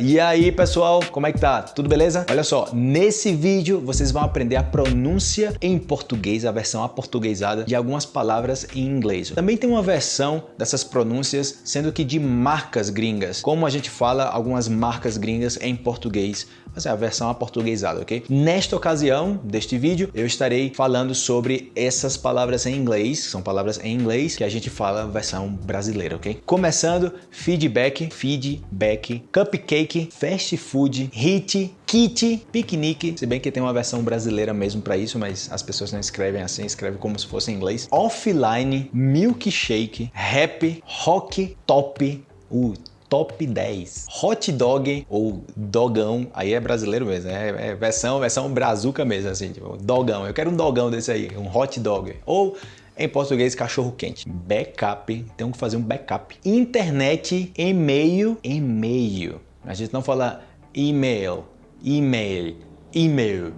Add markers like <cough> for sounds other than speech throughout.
E aí pessoal, como é que tá? Tudo beleza? Olha só, nesse vídeo vocês vão aprender a pronúncia em português, a versão aportuguesada de algumas palavras em inglês. Também tem uma versão dessas pronúncias, sendo que de marcas gringas, como a gente fala algumas marcas gringas em português, mas é a versão aportuguesada, ok? Nesta ocasião deste vídeo, eu estarei falando sobre essas palavras em inglês, são palavras em inglês que a gente fala versão brasileira, ok? Começando, feedback, feedback, cupcake, cake, fast food, hit, kit, piquenique, se bem que tem uma versão brasileira mesmo para isso, mas as pessoas não escrevem assim, escrevem como se fosse em inglês. Offline, milkshake, rap, rock, top, o top 10. Hot dog ou dogão, aí é brasileiro mesmo, é, é versão, versão brazuca mesmo, assim, tipo, dogão. Eu quero um dogão desse aí, um hot dog. Ou em português, cachorro quente. Backup, tem que fazer um backup. Internet, e-mail, e-mail. A gente não fala e-mail, e-mail, e-mail,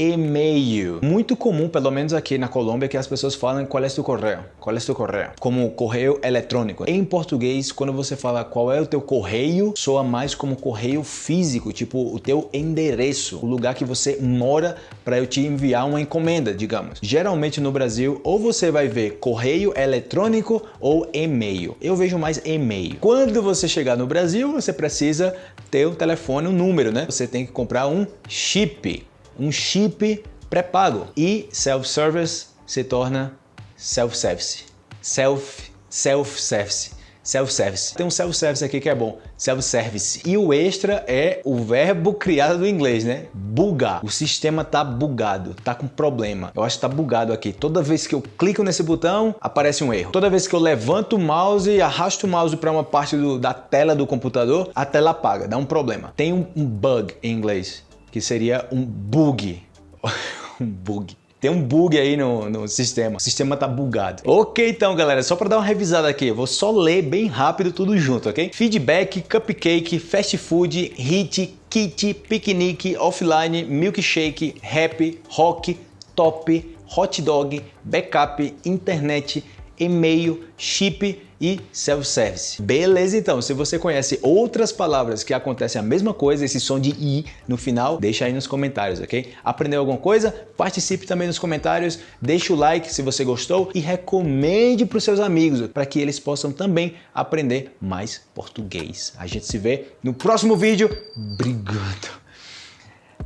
e-mail. Muito comum, pelo menos aqui na Colômbia, que as pessoas falam qual é o correio, qual é o correio, como correio eletrônico. Em português, quando você fala qual é o teu correio, soa mais como correio físico, tipo o teu endereço, o lugar que você mora para eu te enviar uma encomenda, digamos. Geralmente no Brasil, ou você vai ver correio eletrônico ou e-mail. Eu vejo mais e-mail. Quando você chegar no Brasil, você precisa ter o telefone, o um número, né? Você tem que comprar um chip, um chip pré-pago. E self-service se torna self-service. Self, self-service self-service. Tem um self-service aqui que é bom, self-service. E o extra é o verbo criado do inglês, né? Bugar. O sistema tá bugado, tá com problema. Eu acho que tá bugado aqui. Toda vez que eu clico nesse botão, aparece um erro. Toda vez que eu levanto o mouse e arrasto o mouse para uma parte do, da tela do computador, a tela apaga, dá um problema. Tem um, um bug em inglês, que seria um bug. <laughs> um bug. Tem um bug aí no, no sistema. O sistema tá bugado. Ok, então, galera, só para dar uma revisada aqui, eu vou só ler bem rápido tudo junto, ok? Feedback, cupcake, fast food, hit, kit, piquenique, offline, milkshake, rap, rock, top, hot dog, backup, internet, e-mail, chip e self-service. Beleza então, se você conhece outras palavras que acontecem a mesma coisa, esse som de i no final, deixa aí nos comentários, ok? Aprendeu alguma coisa? Participe também nos comentários, deixa o like se você gostou e recomende para os seus amigos para que eles possam também aprender mais português. A gente se vê no próximo vídeo. Obrigado.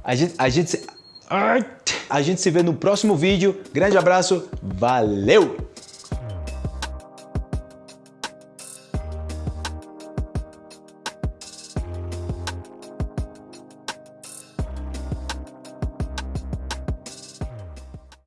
A gente, a gente se... A gente se vê no próximo vídeo. Grande abraço, valeu!